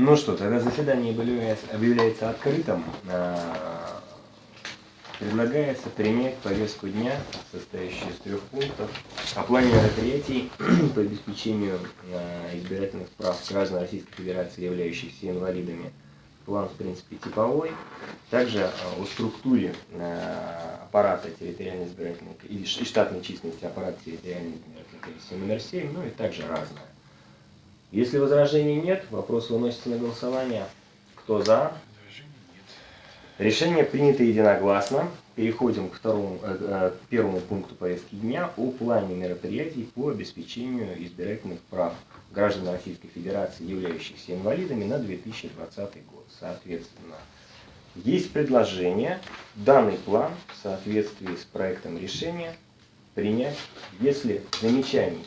Ну что, тогда заседание объявляется, открытым. А, Предлагается принять повестку дня, состоящую из трех пунктов, о плане мероприятий по обеспечению а, избирательных прав граждан Российской Федерации, являющихся инвалидами. План, в принципе, типовой. Также а, о структуре аппарата территориальной избирательной и штатной численности аппарата территориальной избирательной комиссии номер 7, ну и также разное. Если возражений нет, вопрос выносится на голосование. Кто за? Решение принято единогласно. Переходим к, второму, э, э, первому пункту повестки дня о плане мероприятий по обеспечению избирательных прав граждан Российской Федерации, являющихся инвалидами на 2020 год. Соответственно, есть предложение данный план в соответствии с проектом решения принять, если замечаний,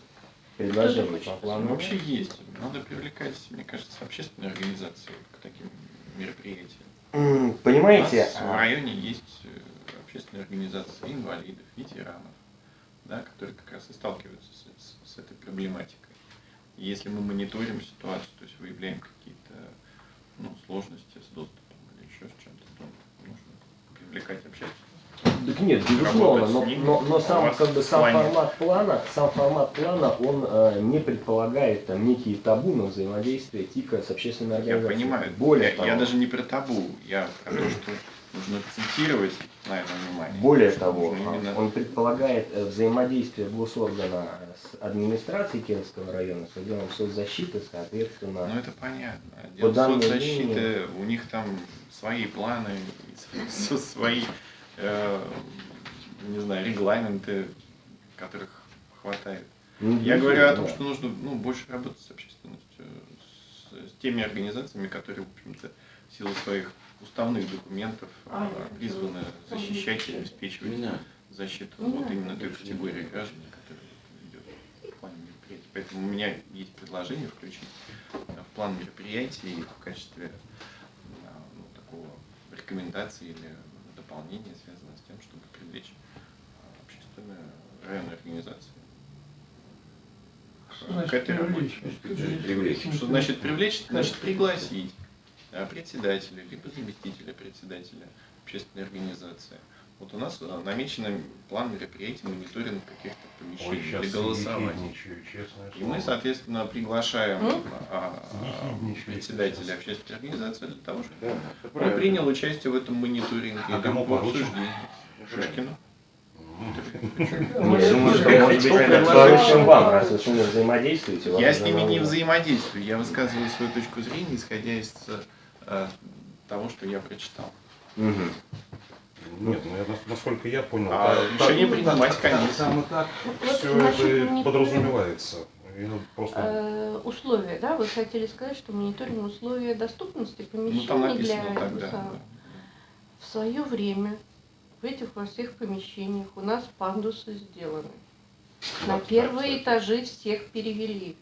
предложений по плану Вообще есть. Надо привлекать, мне кажется, общественные организации к таким мероприятиям. Понимаете? У нас в районе есть э, общественные организации инвалидов, ветеранов, да, которые как раз и сталкиваются с, с, с этой проблематикой. Если мы мониторим ситуацию, то есть выявляем какие-то ну, сложности с доступом или еще с чем-то, то нужно привлекать общественных так нет, безусловно, но, но, но сам, как бы, сам формат плана, сам формат плана, он э, не предполагает там некие табу на взаимодействие ТИКа с общественной организацией. Я понимаю. Более я, я даже не про табу, я про то, что нужно акцентировать на этом внимание. Более того, именно... он предполагает э, взаимодействие госоргана с администрацией Кировского района, с отделом соцзащиты, соответственно. Ну это понятно. Отдел соцзащиты, линии... у них там свои планы, свои не знаю, регламенты, которых хватает. Ну, Я говорю о том, что нужно ну, больше работать с общественностью, с, с теми организациями, которые, в общем-то, в силу своих уставных документов а, призваны защищать и обеспечивать защиту вот именно той категории граждан, которая идет в плане мероприятий. Поэтому у меня есть предложение включить в план мероприятий в качестве ну, такого рекомендации или дополнение, связанное с тем, чтобы привлечь а, общественные районные организации к этой работе. Привлечь. Что значит привлечь? Значит пригласить председателя, либо заместителя председателя общественной организации. Вот у нас а, намечен план мероприятий, мониторинг каких-то помещений Ой, для голосования. И мы, соответственно, приглашаем а, а, председателя общественной организации для того, чтобы да, он принял участие в этом мониторинге. А кому по обсуждению. Шишкину. Я с ними не взаимодействую, я высказываю свою точку зрения, исходя из э, того, что я прочитал. Нет, ну я, насколько я понял, а так, решение принимать комиссию. Там и так вот все это подразумевается. Просто... Э, условия, да? Вы хотели сказать, что мониторинг условия доступности помещений ну, там написано для тогда, да. В свое время в этих во всех помещениях у нас пандусы сделаны. На первые да, этажи всех перевели.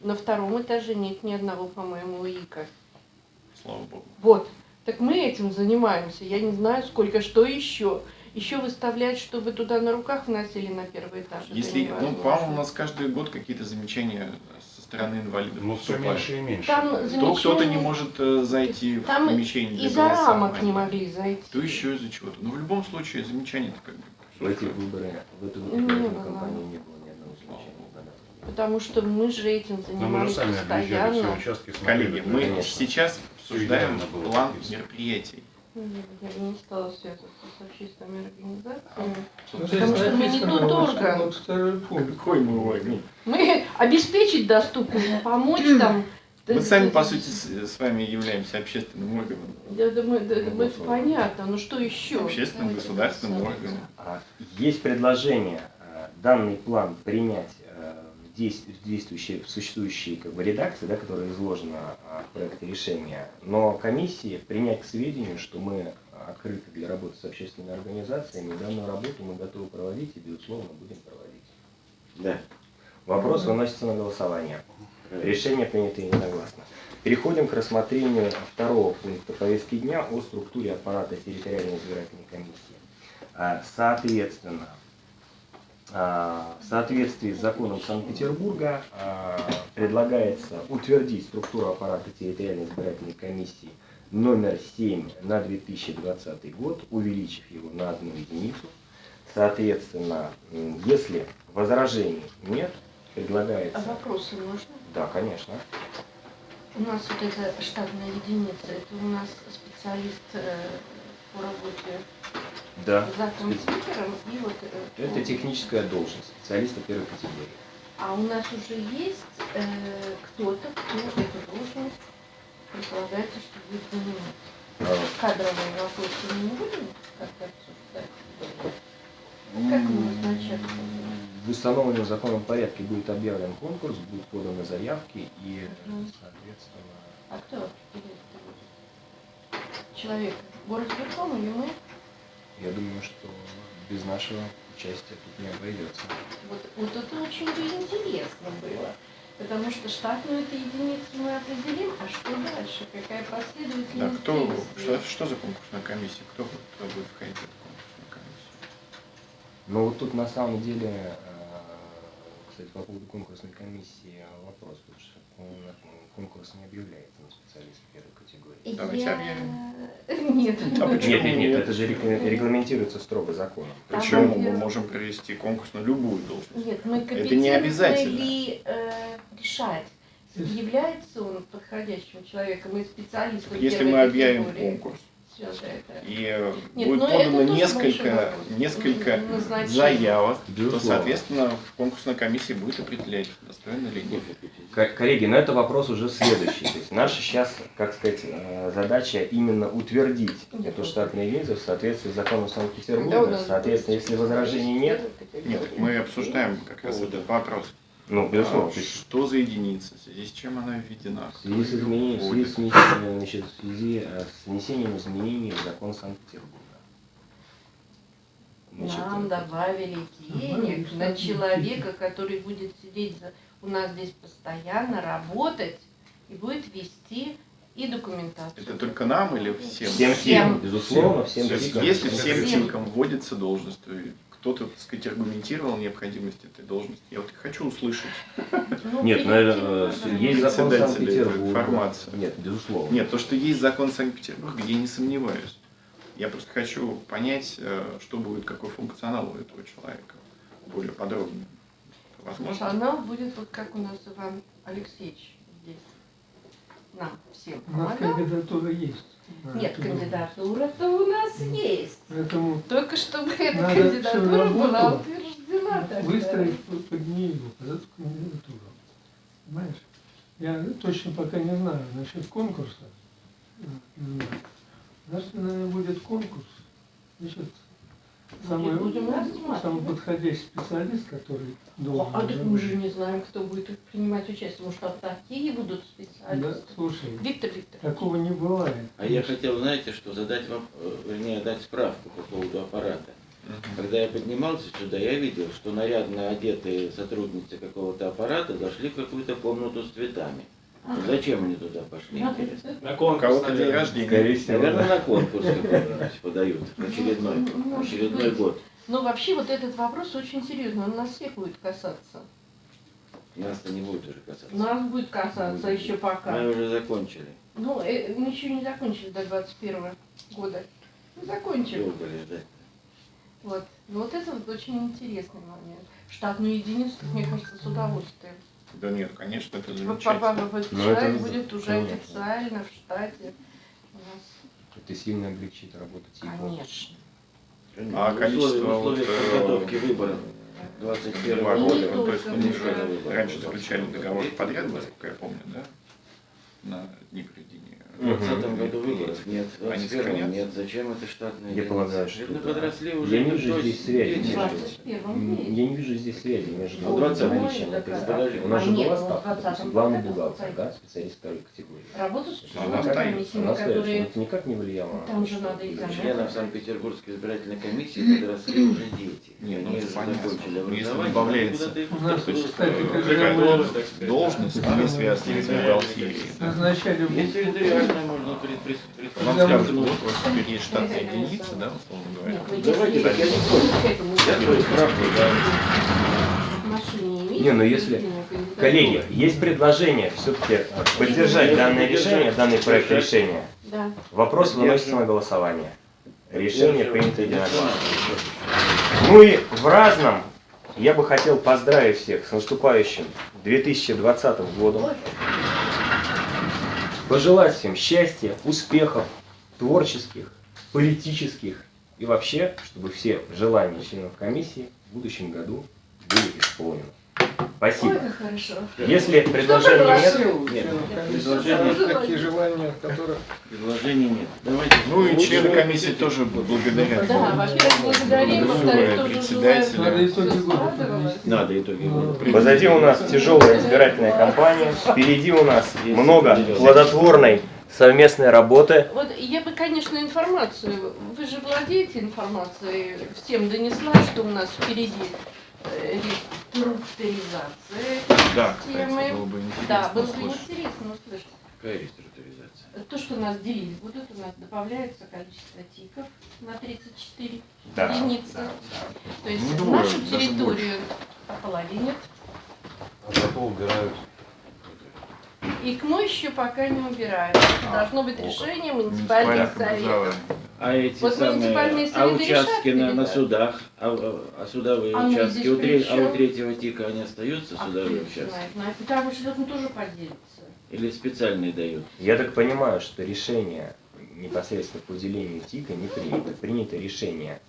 На втором этаже нет ни одного, по-моему, ИКа. Слава Богу. Вот. Так мы этим занимаемся. Я не знаю, сколько, что еще. Еще выставлять, чтобы туда на руках вносили на первый этаж. Если, ну, по-моему, у нас каждый год какие-то замечания со стороны инвалидов. Ну, все меньше и меньше. Там замечания... кто-то не может э, зайти Там в помещение из-за рамок не могли зайти. То еще из-за чего-то. Но в любом случае замечания-то как бы... В эти выборы, в эту выборную кампанию не было ни одного замечания. Потому что мы же этим занимались Но мы же сами постоянно. Все участки, Коллеги, мы сейчас обсуждаем план мероприятий. Я не стала связываться с общественными организациями, ну, потому что мы не тот орган. Вот второй пункт. Какой мы орган? Мы обеспечить доступность, помочь там. Мы сами, по сути, с вами являемся общественным органом. Я думаю, да, это ну, понятно, но что еще? Общественным государственным органом. А, есть предложение э, данный план принять действующей, в существующей как бы, редакции, да, которая изложена а, в проекте решения, но комиссии принять к сведению, что мы открыты для работы с общественными организациями, данную работу мы готовы проводить и, безусловно, будем проводить. Да. Вопрос выносится на голосование. Решение принято единогласно. Переходим к рассмотрению второго пункта повестки дня о структуре аппарата территориальной избирательной комиссии. А, соответственно, в соответствии с законом Санкт-Петербурга а, предлагается утвердить структуру аппарата территориальной избирательной комиссии номер 7 на 2020 год, увеличив его на одну единицу. Соответственно, если возражений нет, предлагается... А вопросы можно? Да, конечно. У нас вот эта штатная единица, это у нас специалист э, по работе да. за компьютером и вот... Э, это техническая должность, специалиста первой категории. А у нас уже есть э, кто-то, кто эту должность предполагается, что будет занимать. А. Кадровые вопросы мы не будем как-то обсуждать? Как мы назначать? В установленном законом порядке будет объявлен конкурс, будут поданы заявки и, соответственно... А кто? Человек горосберком или мы? Я думаю, что без нашего участия тут не обойдется. Вот, вот это очень бы интересно было. Потому что штатную эту единицу мы определим, а что дальше? Какая последовательность Да, кто, что, что за конкурсная комиссия? Кто, кто будет входить в эту конкурсную комиссию? Ну вот тут на самом деле, э, кстати, по поводу конкурсной комиссии вопрос, потому что конкурс не объявляется на специалиста первой категории. Давайте Я... объявим. Нет. А почему нет, нет, нет, это же регламентируется строго законом. Почему мы можем провести конкурс на любую должность? Нет, мы это не обязательно. ли э, решать, является он подходящим человеком и специалистом Если мы объявим конкурс, и Нет, будет подано несколько, несколько заявок, то, соответственно, в конкурсной комиссии будет определять, достойно или нет. Коллеги, но это вопрос уже следующий. То есть наша сейчас, как сказать, э, задача именно утвердить эту штатную единицу в соответствии с законом Санкт-Петербурга. Соответственно, если возражений нет... Нет, мы обсуждаем как раз этот вопрос. Ну, безусловно. А, что за единица, в связи с чем она введена? В связи с, изменением, в связи с, внесением, значит, в связи э, с внесением изменений в закон Санкт-Петербурга. Нам добавили денег на человека, который будет сидеть за, у нас здесь постоянно, работать и будет вести и документацию. Это только нам или всем? Всем, всем безусловно, всем. всем. Если всем, всем. вводится должность, то кто-то, так сказать, аргументировал необходимость этой должности. Я вот хочу услышать. Ну, Нет, наверное, есть закон Санкт-Петербурга. Информация. Нет, безусловно. Нет, то, что есть закон Санкт-Петербурга, я не сомневаюсь. Я просто хочу понять, э, что будет, какой функционал у этого человека. Более подробно. Возможно? Функционал будет вот как у нас Иван Алексеевич здесь. Нам всем У нас кандидатура есть. Нет, кандидатура-то у нас есть. Поэтому Только чтобы эта кандидатура была утверждена. Выстроить под нее под эту кандидатуру. Понимаешь? Я точно пока не знаю насчет конкурса. Значит, наверное, будет конкурс. Значит, самый, самый подходящий специалист, который должен... А, а мы же не знаем, кто будет принимать участие. Может, там такие будут специалисты? Да, слушай, Виктор Виктор. такого не бывает. А я хотел, знаете, что задать вам, э, вернее, дать справку по поводу аппарата. Когда я поднимался сюда, я видел, что нарядно одетые сотрудницы какого-то аппарата зашли в какую-то комнату с цветами. Зачем они туда пошли, интересно? На конкурс, кого-то день рождения. Наверное, на конкурс какой-нибудь подают, очередной, ну, очередной год. Но вообще вот этот вопрос очень серьезный, он нас всех будет касаться. Нас-то не будет уже касаться. Нас будет касаться будет. еще пока. Мы уже закончили. Ну, э, мы еще не закончили до 21 года. Мы закончим. Долго ли ждать? Вот. Но вот это вот очень интересный момент. Штатную единицу, мне кажется, с удовольствием. Да нет, конечно, это замечательно. Вот человек это... будет уже понятно. официально в штате. У нас... Это сильно облегчит работу ТИКа. Конечно. А количество условия вот, подготовки выборов 21 года, ну, то есть мы уже раньше заключали договор подряд, насколько я помню, да? На дни проведения 2020 году выборов нет, в 2021 нет. Зачем это штатные Я полагаю, что да. подросли уже. Я не вижу здесь связи. Между... Я не вижу здесь связи между ну, 20 наличием. У нас же была ставка, главный бухгалтер, да, специалист второй категории. Работа с комиссиями, которые... Это никак не влияло. Там же надо и Членов Санкт-Петербургской избирательной комиссии подросли уже дети. Нет, ну закончили образование. добавляется должность, не связанная с бухгалтерией. Назначали можно предприс... Вам скажут, вот у вас теперь есть штатная единица, да, условно говоря. Давайте, так я не против. Да. Не, ну если, коллеги, есть предложение все-таки поддержать данное решение, данный проект решения. Да. Вопрос выносится на голосование. Решение принято единогласно. Ну и в разном я бы хотел поздравить всех с наступающим 2020 годом. Пожелать всем счастья, успехов, творческих, политических и вообще, чтобы все желания членов комиссии в будущем году были исполнены. Спасибо. Ой, хорошо. Если предложений нет, Нет, Предложения, такие желания, которые... предложений нет. Давайте. Ну и члены комиссии тоже благодарят. Да, во-первых, благодарим, во-вторых, Председателя. Надо итоги года. Надо итоги года. Позади у нас тяжелая избирательная кампания, впереди у нас много плодотворной совместной работы. Вот я бы, конечно, информацию, вы же владеете информацией, всем донесла, что у нас впереди реструктуризация Да, кстати, темы. было бы Да, интересно было бы услышать. интересно услышать. Какая реструктуризация? То, что нас делить будут, у нас добавляется количество тиков на 34 Да, единицы. да, То есть Ну, двое, нашу территорию ополовинят. А зато убирают. И КМО еще пока не убирают. А, Должно быть решение муниципальных советов. А эти Вот самые, а участки на, на судах, а, а судовые А участки, у, тре- а у третьего тика они остаются, А судовые участки? знает? Ну, Потому что должен тоже поделиться. Или специальные дают? Я так понимаю, что решение непосредственно по делению ТИКа не принято. Принято решение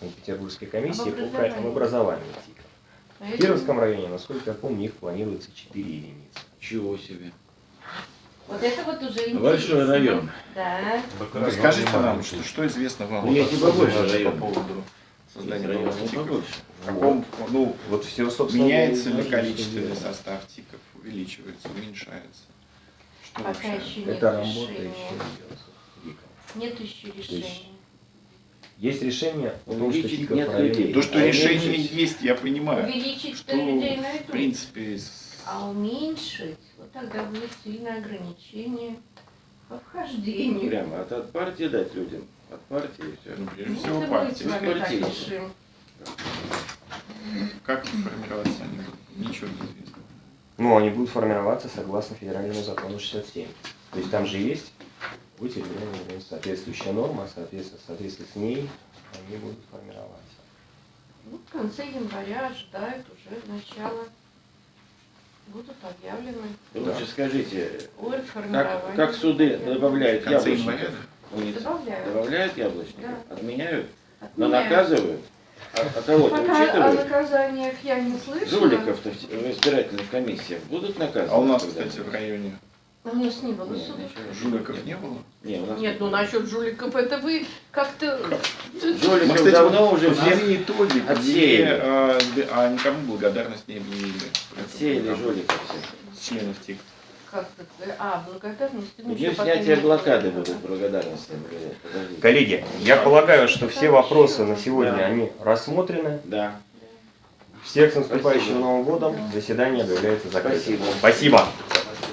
Санкт-Петербургской комиссии по образовании. об образовании ТИКа. В Поэтому- Кировском районе, насколько я помню, их планируется 4 единицы. Чего себе. Вот это вот уже интересно. Большой район. Да. Ну, Скажите нам, что, что известно вам Ну, и побольше по поводу создания Районы новых тиков? побольше. В каком, ну, Вот все, собственно, меняется я ли количественный состав тиков, увеличивается, уменьшается? Что Пока вообще? еще нет Это работа еще решения. идет. Вика. Нет еще решения. Есть решение Увеличить ТИКов нет в людей. То, что А решение есть, я понимаю. Увеличить Что, людей в найдут. принципе, с- А уменьшить, вот тогда будет сильное ограничение по вхождению. Прямо от, от партии дать людям. От партии все. ну, прежде Ну, всего, партии. партии. решим. Как формироваться они будут? Ничего не известно. Ну, они будут формироваться согласно федеральному закону 67. То есть там же есть у территориальной организации соответствующая норма, соответственно, в соответствии с ней они будут формироваться. Ну, в конце января ожидают уже начала. Будут объявлены Да. лучше скажите, как, как суды добавляют января? Муници- Добавляют. Добавляют яблочников? Да. Отменяют? Но Отменяют. наказывают? А, а кого-то Пока о учитывают? наказаниях я не слышала. Жуликов-то в избирательных комиссиях будут наказывать? А у нас, кстати, в районе у нас не было Нет, суда. жуликов не было. Не, у нас Нет, ну насчет жуликов это вы как-то... Жуликов Мы, кстати, давно уже всех итоги, отсеяли. а, а никому благодарность не объявили. Отсеяли Поэтому жуликов всех. С членов ТИК. А, благодарность. И ну, днем ещё пока снятия не блокады будут благодарности. Коллеги, я полагаю, что все вопросы на сегодня, Да. они рассмотрены. Да. Всех с наступающим Спасибо. Новым годом. Заседание объявляется закрытым. Спасибо. Спасибо.